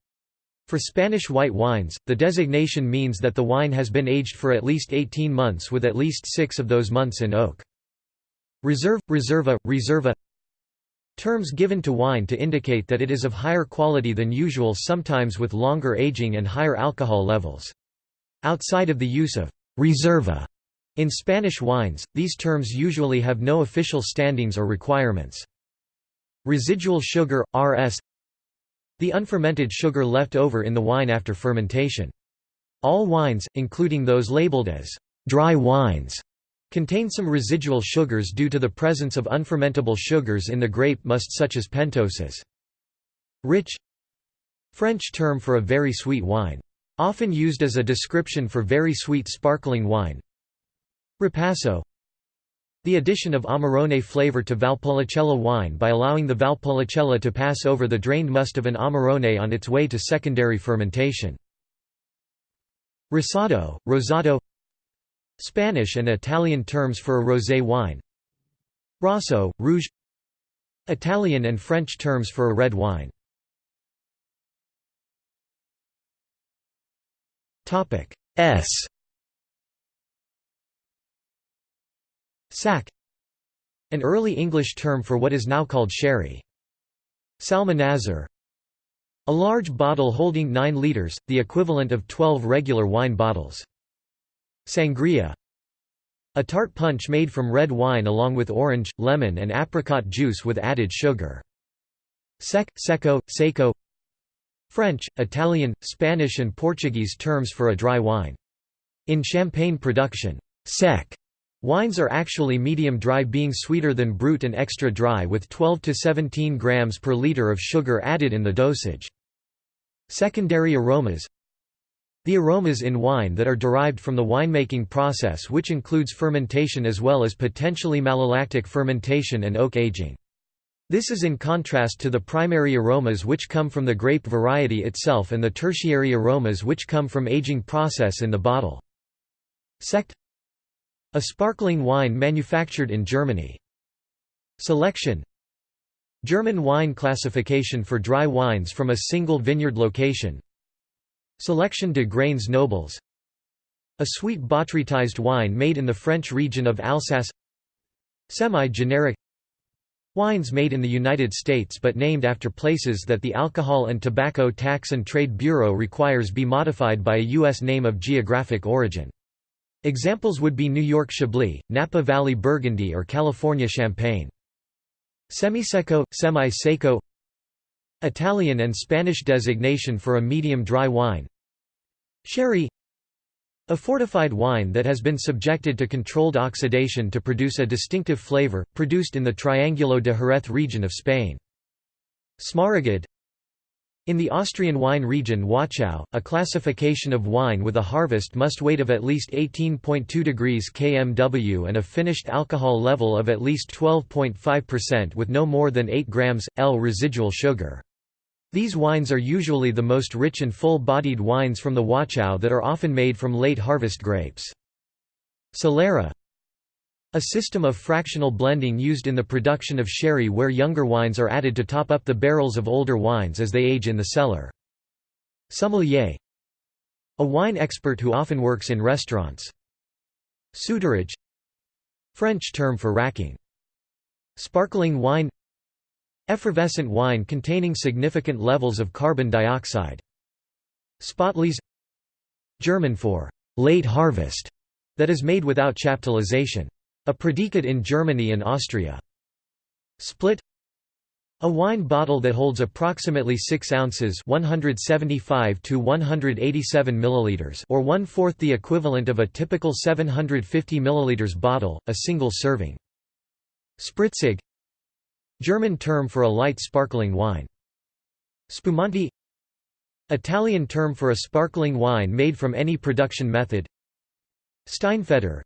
For Spanish white wines, the designation means that the wine has been aged for at least 18 months with at least six of those months in oak. Reserve, reserva, reserva Terms given to wine to indicate that it is of higher quality than usual sometimes with longer aging and higher alcohol levels. Outside of the use of «reserva» in Spanish wines, these terms usually have no official standings or requirements. Residual sugar, RS The unfermented sugar left over in the wine after fermentation. All wines, including those labeled as «dry wines», contain some residual sugars due to the presence of unfermentable sugars in the grape must such as pentoses. Rich French term for a very sweet wine. Often used as a description for very sweet sparkling wine. Ripasso The addition of Amarone flavor to Valpolicella wine by allowing the Valpolicella to pass over the drained must of an Amarone on its way to secondary fermentation. Rosado, Rosato Spanish and Italian terms for a rosé wine. Rosso, Rouge. Italian and French terms for a red wine. S. Sack An early English term for what is now called sherry. Salmanazar A large bottle holding 9 litres, the equivalent of 12 regular wine bottles. Sangria A tart punch made from red wine along with orange, lemon and apricot juice with added sugar. Sec, secco, seco French, Italian, Spanish and Portuguese terms for a dry wine. In champagne production, sec wines are actually medium dry being sweeter than brut and extra dry with 12 to 17 grams per liter of sugar added in the dosage. Secondary aromas the aromas in wine that are derived from the winemaking process which includes fermentation as well as potentially malolactic fermentation and oak aging. This is in contrast to the primary aromas which come from the grape variety itself and the tertiary aromas which come from aging process in the bottle. Sekt A sparkling wine manufactured in Germany. Selection German wine classification for dry wines from a single vineyard location Selection de grains nobles A sweet botrytized wine made in the French region of Alsace Semi-generic Wines made in the United States but named after places that the Alcohol and Tobacco Tax and Trade Bureau requires be modified by a U.S. name of geographic origin. Examples would be New York Chablis, Napa Valley Burgundy or California Champagne. Semiseco, semi-seco Italian and Spanish designation for a medium dry wine Sherry a fortified wine that has been subjected to controlled oxidation to produce a distinctive flavor, produced in the Triangulo de Jerez region of Spain. Smaragd In the Austrian wine region Wachau, a classification of wine with a harvest must weight of at least 18.2 degrees kmw and a finished alcohol level of at least 12.5% with no more than 8 grams, L residual sugar. These wines are usually the most rich and full-bodied wines from the Wachau that are often made from late harvest grapes. Solera A system of fractional blending used in the production of sherry where younger wines are added to top up the barrels of older wines as they age in the cellar. Sommelier A wine expert who often works in restaurants. Soutirage French term for racking. Sparkling wine Effervescent wine containing significant levels of carbon dioxide. Spätlese German for late harvest, that is made without chaptalization. A predicate in Germany and Austria. Split a wine bottle that holds approximately 6 ounces 175 to 187 milliliters or one-fourth the equivalent of a typical 750 milliliters bottle, a single serving. Spritzig German term for a light sparkling wine. Spumante Italian term for a sparkling wine made from any production method Steinfeder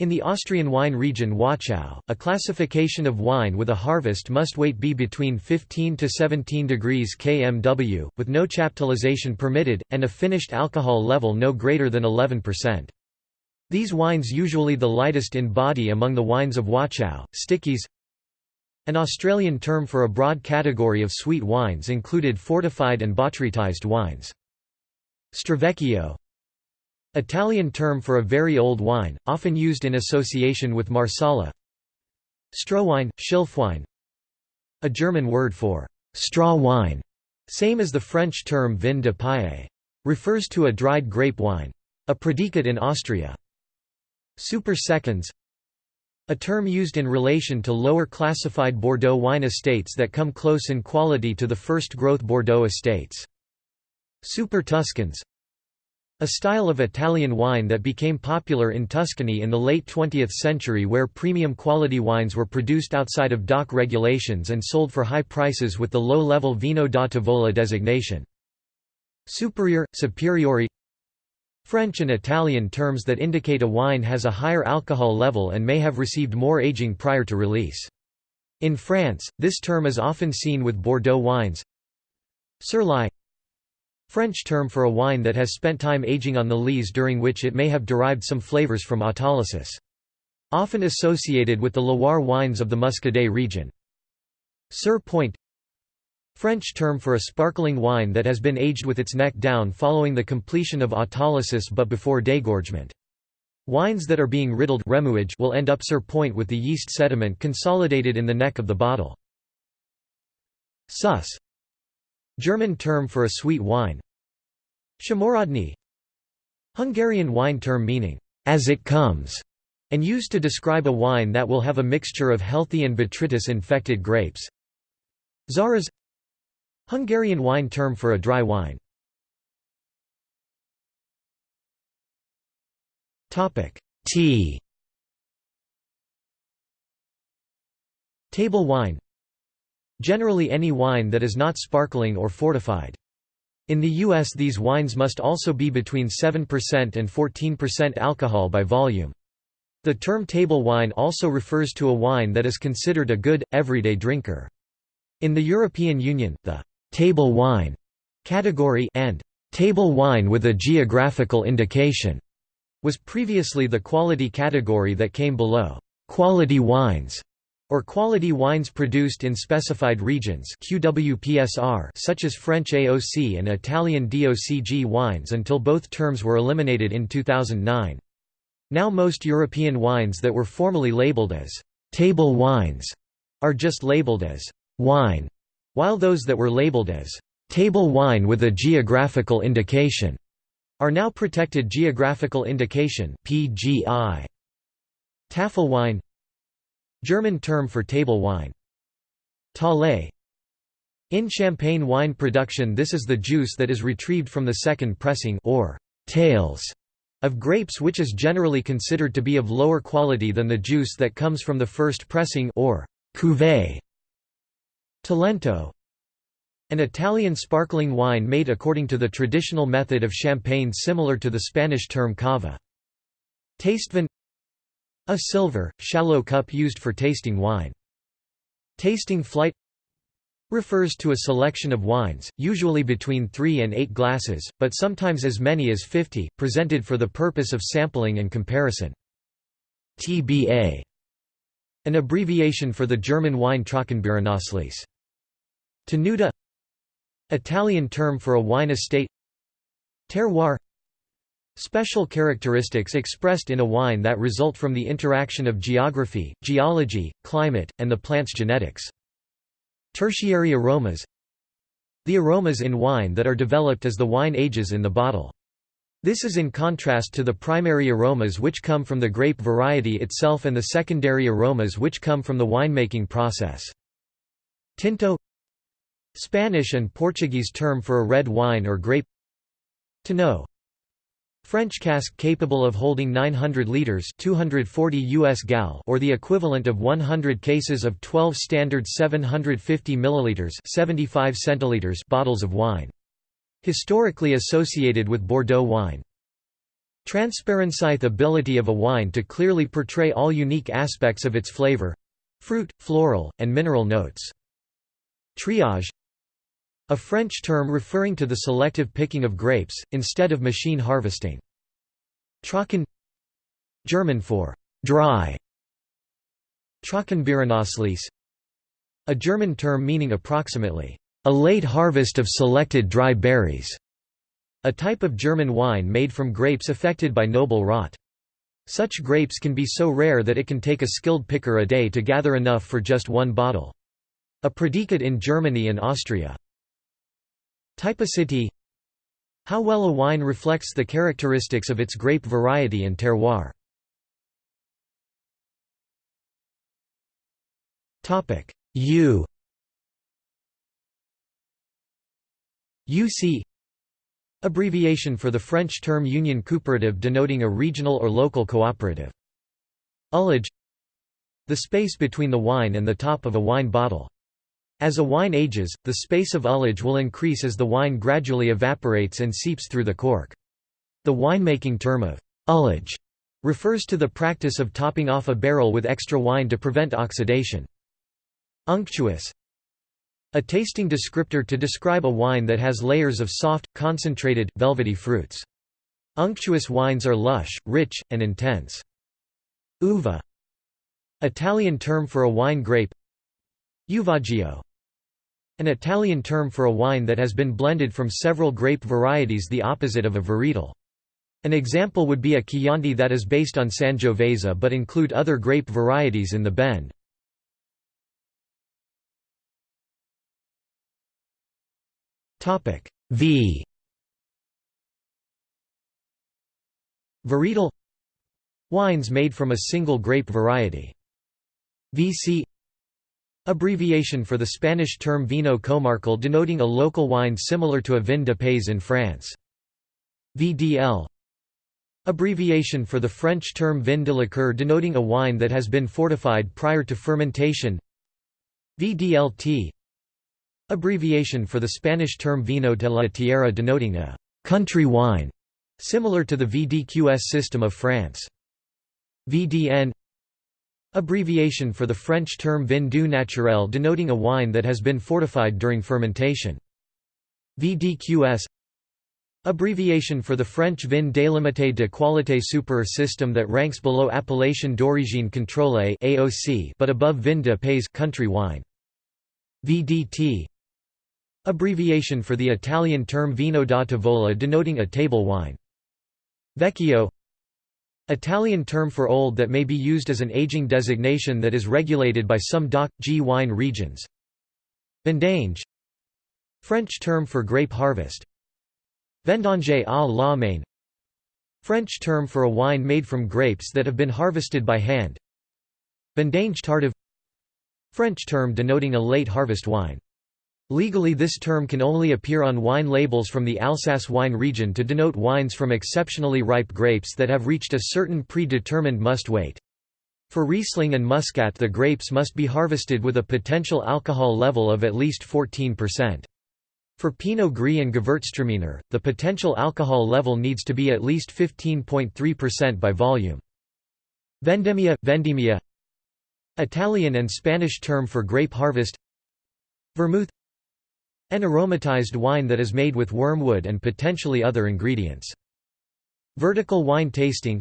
in the Austrian wine region Wachau, a classification of wine with a harvest must weight be between 15 to 17 degrees kmw, with no chaptalization permitted, and a finished alcohol level no greater than 11%. These wines usually the lightest in body among the wines of Wachau, Stickies an Australian term for a broad category of sweet wines included fortified and botrytized wines. Stravecchio Italian term for a very old wine, often used in association with Marsala Strohwein, Schilfwein A German word for straw wine, same as the French term vin de paille. Refers to a dried grape wine. A predicate in Austria. Super seconds a term used in relation to lower classified Bordeaux wine estates that come close in quality to the first growth Bordeaux estates. Super Tuscans a style of Italian wine that became popular in Tuscany in the late 20th century where premium quality wines were produced outside of DOC regulations and sold for high prices with the low-level Vino da Tavola designation. Superior, superiori French and Italian terms that indicate a wine has a higher alcohol level and may have received more aging prior to release. In France, this term is often seen with Bordeaux wines. Sur lie French term for a wine that has spent time aging on the lees during which it may have derived some flavors from autolysis. Often associated with the Loire wines of the Muscadet region. Sur point French term for a sparkling wine that has been aged with its neck down following the completion of autolysis but before degorgement. Wines that are being riddled remuage will end up sur point with the yeast sediment consolidated in the neck of the bottle. Süss German term for a sweet wine. Szamorodni Hungarian wine term meaning, as it comes, and used to describe a wine that will have a mixture of healthy and botrytis-infected grapes. Száraz Hungarian wine term for a dry wine. Tea Table wine Generally any wine that is not sparkling or fortified. In the U.S. these wines must also be between 7% and 14% alcohol by volume. The term table wine also refers to a wine that is considered a good, everyday drinker. In the European Union, the «table wine» category and «table wine with a geographical indication» was previously the quality category that came below «quality wines» or quality wines produced in specified regions QWPSR such as French AOC and Italian DOCG wines until both terms were eliminated in 2009. Now most European wines that were formerly labeled as «table wines» are just labeled as «wine», while those that were labeled as «table wine with a geographical indication» are now protected geographical indication PGI. Tafelwein German term for table wine. Taille In champagne wine production this is the juice that is retrieved from the second pressing or tails of grapes which is generally considered to be of lower quality than the juice that comes from the first pressing or cuvée. Talento An Italian sparkling wine made according to the traditional method of champagne similar to the Spanish term cava. Tastevin a silver, shallow cup used for tasting wine. Tasting flight refers to a selection of wines, usually between 3 and 8 glasses, but sometimes as many as 50, presented for the purpose of sampling and comparison. TBA an abbreviation for the German wine Trockenbeerenauslese. Tenuta Italian term for a wine estate Terroir Special characteristics expressed in a wine that result from the interaction of geography, geology, climate, and the plant's genetics. Tertiary aromas The aromas in wine that are developed as the wine ages in the bottle. This is in contrast to the primary aromas which come from the grape variety itself and the secondary aromas which come from the winemaking process. Tinto Spanish and Portuguese term for a red wine or grape Tonneau French cask capable of holding 900 liters 240 US gal or the equivalent of 100 cases of 12 standard 750 milliliters 75 centiliters bottles of wine. Historically associated with Bordeaux wine. Transparency ability of a wine to clearly portray all unique aspects of its flavor fruit, floral, and mineral notes. Triage a French term referring to the selective picking of grapes, instead of machine harvesting. Trocken German for «dry» Trockenbeerenauslese A German term meaning approximately, «a late harvest of selected dry berries», a type of German wine made from grapes affected by noble rot. Such grapes can be so rare that it can take a skilled picker a day to gather enough for just one bottle. A predicate in Germany and Austria. Typicity How well a wine reflects the characteristics of its grape variety and terroir. U UC Abbreviation for the French term Union coopérative denoting a regional or local cooperative. Ullage The space between the wine and the top of a wine bottle. As a wine ages, the space of ullage will increase as the wine gradually evaporates and seeps through the cork. The winemaking term of ullage refers to the practice of topping off a barrel with extra wine to prevent oxidation. Unctuous a tasting descriptor to describe a wine that has layers of soft, concentrated, velvety fruits. Unctuous wines are lush, rich, and intense. Uva Italian term for a wine grape Uvaggio An Italian term for a wine that has been blended from several grape varieties the opposite of a varietal. An example would be a Chianti that is based on Sangiovese but include other grape varieties in the blend. V Varietal Wines made from a single grape variety. VC Abbreviation for the Spanish term vino comarcal denoting a local wine similar to a vin de pays in France. VDL Abbreviation for the French term vin de liqueur denoting a wine that has been fortified prior to fermentation VDLT Abbreviation for the Spanish term vino de la tierra denoting a «country wine», similar to the VDQS system of France. VDN Abbreviation for the French term vin doux naturel denoting a wine that has been fortified during fermentation. VDQS Abbreviation for the French vin délimité de qualité super system that ranks below appellation d'origine contrôlée AOC but above vin de pays country wine. VDT Abbreviation for the Italian term vino da tavola denoting a table wine. Vecchio Italian term for old that may be used as an aging designation that is regulated by some DOC, G wine regions. Vendange French term for grape harvest. Vendange à la main French term for a wine made from grapes that have been harvested by hand. Vendange tardive French term denoting a late harvest wine. Legally this term can only appear on wine labels from the Alsace wine region to denote wines from exceptionally ripe grapes that have reached a certain predetermined must weight. For Riesling and Muscat the grapes must be harvested with a potential alcohol level of at least 14%. For Pinot Gris and Gewürztraminer, the potential alcohol level needs to be at least 15.3% by volume. Vendemmia, vendemmia Italian and Spanish term for grape harvest Vermouth an aromatized wine that is made with wormwood and potentially other ingredients. Vertical wine tasting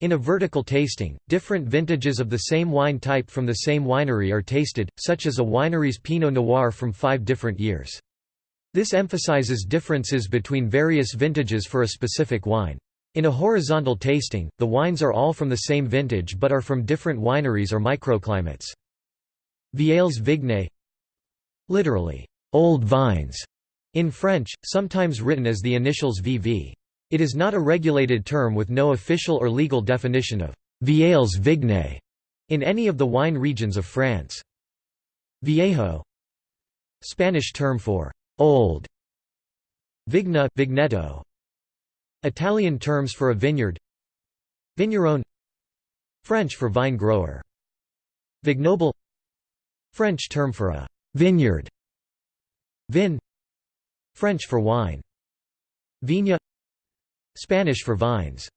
In a vertical tasting, different vintages of the same wine type from the same winery are tasted, such as a winery's Pinot Noir from five different years. This emphasizes differences between various vintages for a specific wine. In a horizontal tasting, the wines are all from the same vintage but are from different wineries or microclimates. Vieilles vignes Literally, Old Vines in French, sometimes written as the initials VV. It is not a regulated term with no official or legal definition of Vieilles Vignes in any of the wine regions of France. Viejo Spanish term for old. Vigna, Vigneto. Italian terms for a vineyard. Vigneron French for vine grower. Vignoble French term for a vineyard Vin French for wine. Viña Spanish for vines.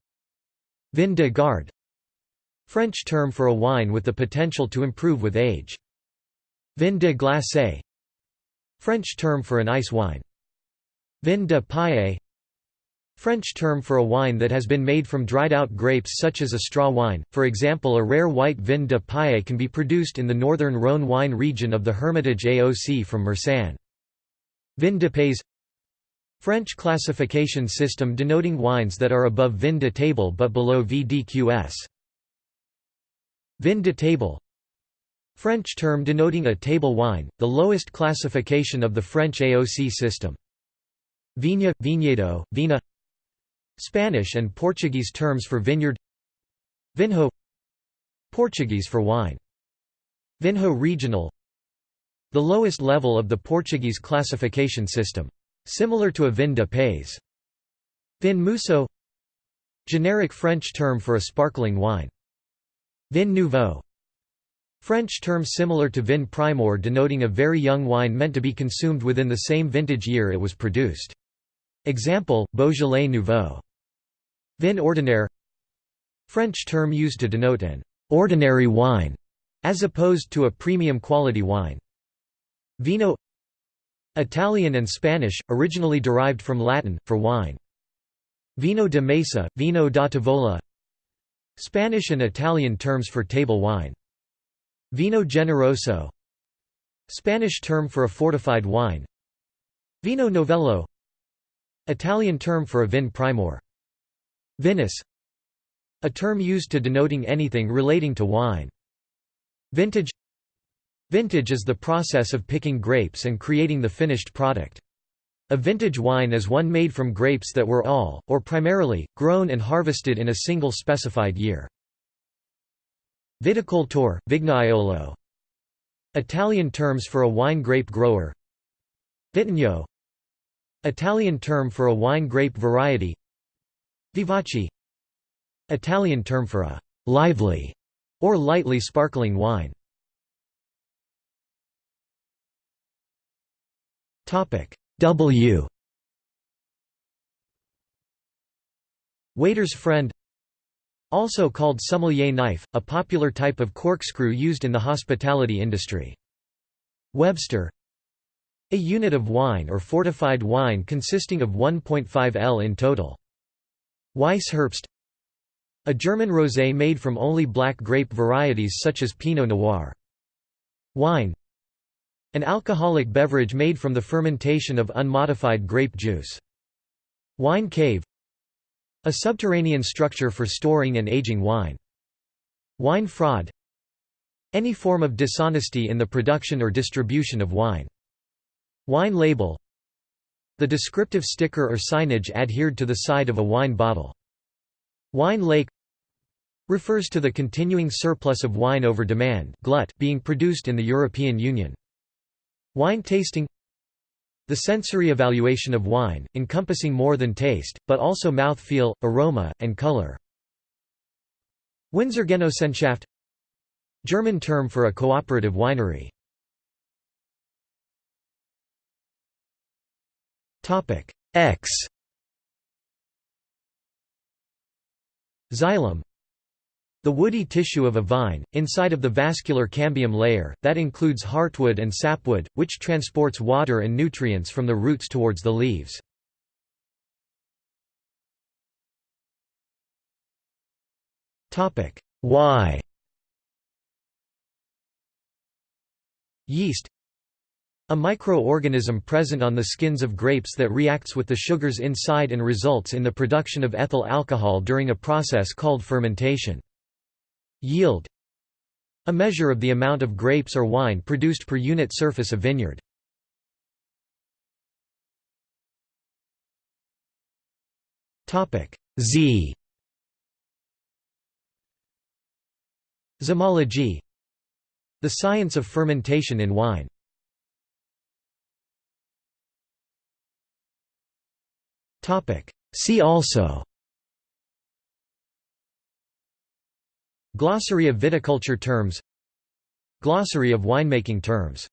Vin de garde French term for a wine with the potential to improve with age. Vin de glacé French term for an ice wine. Vin de paille French term for a wine that has been made from dried-out grapes such as a straw wine, for example a rare white vin de paille can be produced in the northern Rhône wine region of the Hermitage AOC from Marsanne. Vin de pays. French classification system denoting wines that are above vin de table but below VDQS. Vin de table. French term denoting a table wine, the lowest classification of the French AOC system. Viña, viñedo, vina. Spanish and Portuguese terms for vineyard. Vinho. Portuguese for wine. Vinho regional The lowest level of the Portuguese classification system. Similar to a vin de pays. Vin mousseux Generic French term for a sparkling wine. Vin nouveau French term similar to vin primeur denoting a very young wine meant to be consumed within the same vintage year it was produced. Example, Beaujolais Nouveau. Vin ordinaire French term used to denote an ordinary wine, as opposed to a premium quality wine. Vino Italian and Spanish, originally derived from Latin, for wine. Vino de mesa, vino da tavola Spanish and Italian terms for table wine. Vino generoso Spanish term for a fortified wine Vino novello Italian term for a vin primeur. Vinous a term used to denoting anything relating to wine. Vintage Vintage is the process of picking grapes and creating the finished product. A vintage wine is one made from grapes that were all, or primarily, grown and harvested in a single specified year. Viticultor, Vignaiolo Italian terms for a wine grape grower Vitigno Italian term for a wine grape variety Vivace Italian term for a lively or lightly sparkling wine. Topic W Waiter's friend Also called sommelier knife, a popular type of corkscrew used in the hospitality industry. Webster A unit of wine or fortified wine consisting of 1.5 L in total. Weissherbst a German rosé made from only black grape varieties such as Pinot Noir. Wine An alcoholic beverage made from the fermentation of unmodified grape juice. Wine cave A subterranean structure for storing and aging wine. Wine fraud Any form of dishonesty in the production or distribution of wine. Wine label The descriptive sticker or signage adhered to the side of a wine bottle. Wine lake refers to the continuing surplus of wine over demand glut being produced in the European Union. Wine tasting The sensory evaluation of wine, encompassing more than taste, but also mouth-feel, aroma, and color. Winzergenossenschaft German term for a cooperative winery. X Xylem the woody tissue of a vine, inside of the vascular cambium layer, that includes heartwood and sapwood, which transports water and nutrients from the roots towards the leaves. Y Yeast A microorganism present on the skins of grapes that reacts with the sugars inside and results in the production of ethyl alcohol during a process called fermentation. Yield a measure of the amount of grapes or wine produced per unit surface of vineyard. Z Zymology The science of fermentation in wine. See also Glossary of viticulture terms. Glossary of winemaking terms